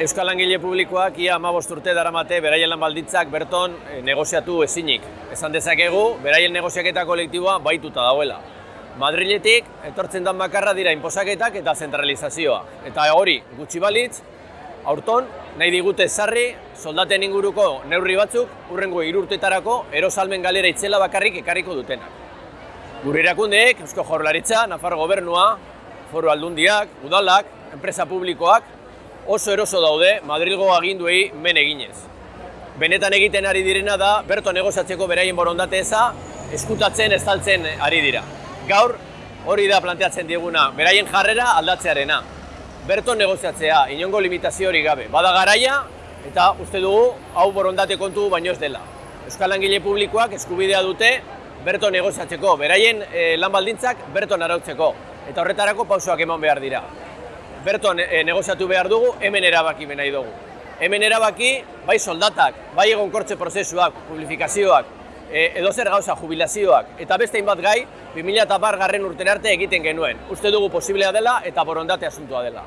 Euskal Langile Publikoak ia amabost urte daramate beraien lan baldintzak berton eh, negoziatu ezinik. Esan dezakegu, beraien negoziaketa kolektiboa baituta dauela. Madriletik etortzen dan bakarra dira inposaketak eta zentralizazioa. Eta hori, gutxi balitz, aurton nahi digute zarri soldaten inguruko neurri batzuk urrengo irurtetarako erosalmen galera itzela bakarrik ekarriko dutenak. Gure erakundeek, Eusko Jaurlaritza, Nafar Gobernua, Foru Aldundiak, Udalak, enpresa publikoak, oso eroso daude Madrilgo aginduei men eginez. Benetan egiten ari direna da, berto negoziatzeko beraien borondate eza, eskutatzen, estaltzen ari dira. Gaur, hori da planteatzen dieguna, beraien jarrera aldatzearena. Berto negoziatzea, inongo limitazio hori gabe. Bada garaia, eta uste dugu, hau borondate kontu baino ez dela. Euskal Langile Publikoak eskubidea dute berto negoziatzeko, beraien e, lan baldintzak berton arautzeko. Eta horretarako pausoak eman behar dira berton e, negoziatu behar dugu, hemen erabaki nahi dugu. Hemen erabaki, bai soldatak, bai egonkortze prozesuak, publifikazioak, e, edo zer gauza jubilazioak, eta beste hainbat gai, 2000 garren urten arte egiten genuen. Uste dugu posiblea dela eta borondate asuntua dela.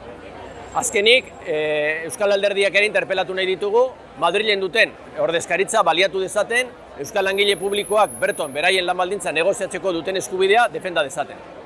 Azkenik, e, Euskal Alderdiak ere interpelatu nahi ditugu, Madrilen duten ordezkaritza baliatu dezaten, Euskal Langile Publikoak berton beraien lan baldintza negoziatzeko duten eskubidea defenda dezaten.